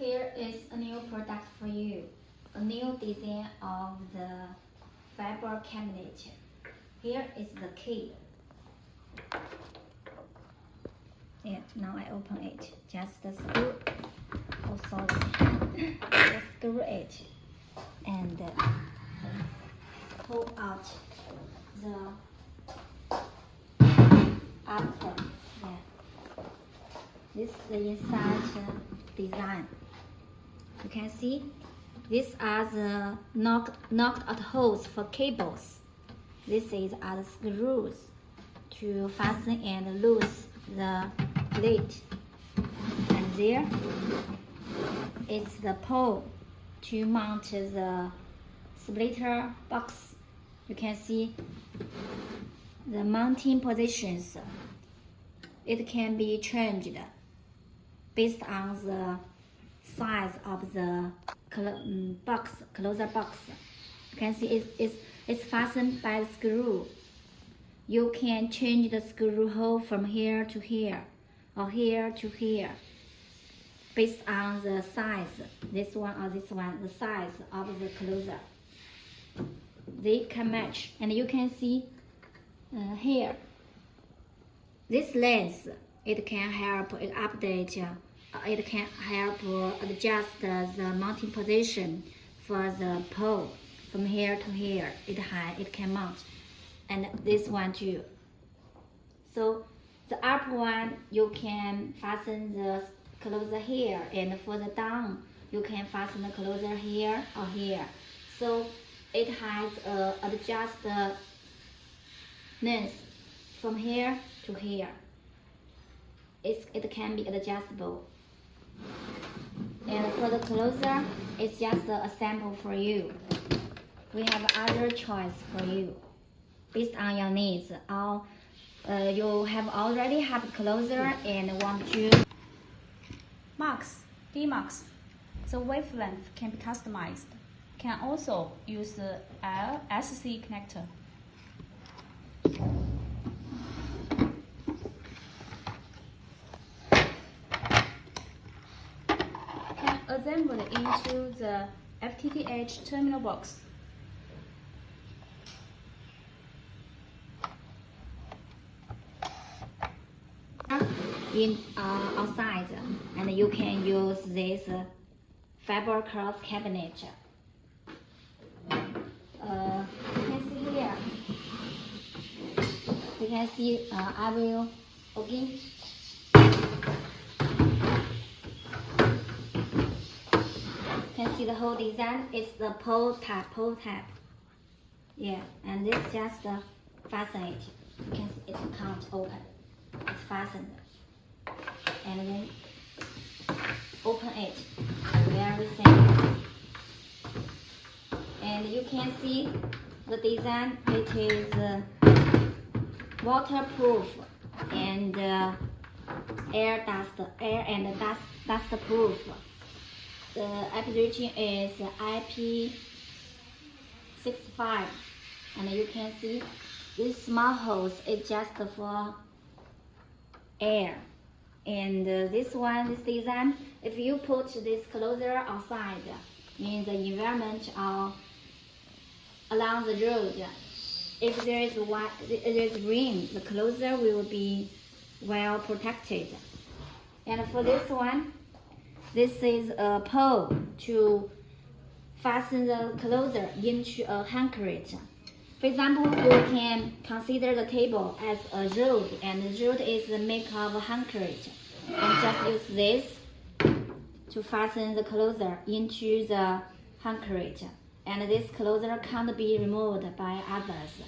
Here is a new product for you. A new design of the fiber cabinet. Here is the key. Yeah, now I open it. Just the screw. Oh, sorry. Just screw it and pull out the upper. Yeah. This is the inside design. You can see these are the knocked, knocked out holes for cables. This is are the screws to fasten and loose the plate. And there it's the pole to mount the splitter box. You can see the mounting positions. It can be changed based on the size of the um, box, closer box. You can see it's, it's, it's fastened by the screw. You can change the screw hole from here to here or here to here based on the size, this one or this one, the size of the closer. They can match and you can see uh, here, this lens, it can help update, uh, it can help adjust the mounting position for the pole from here to here. It high, it can mount, and this one too. So the upper one, you can fasten the closer here, and further down, you can fasten the closer here or here. So it has uh, adjust the length from here to here. It's, it can be adjustable. And for the closer, it's just a sample for you. We have other choice for you based on your needs. Or uh, you have already have closer and want to Mux, Demux. The wavelength can be customized. Can also use the LSC connector. Can assemble into the FTTH terminal box. in uh, outside and you can use this uh, fiber cross cabinet. Uh, you can see here. You can see uh, I will again. You can see the whole design. It's the pole type, pole type. Yeah, and this just uh, fasten it. You can see it can't open. It's fastened and then open it very simple and you can see the design it is uh, waterproof and uh, air dust air and dust dust proof the application is IP65 and you can see this small hose is just for air. And uh, this one, this design, if you put this closer outside, in the environment or along the road, if there is one, there is rain, the closer will be well protected. And for this one, this is a pole to fasten the closer into a handcrate. For example, you can consider the table as a road, and the is made of handcrate. And just use this to fasten the closer into the handcrate. And this closer can't be removed by others.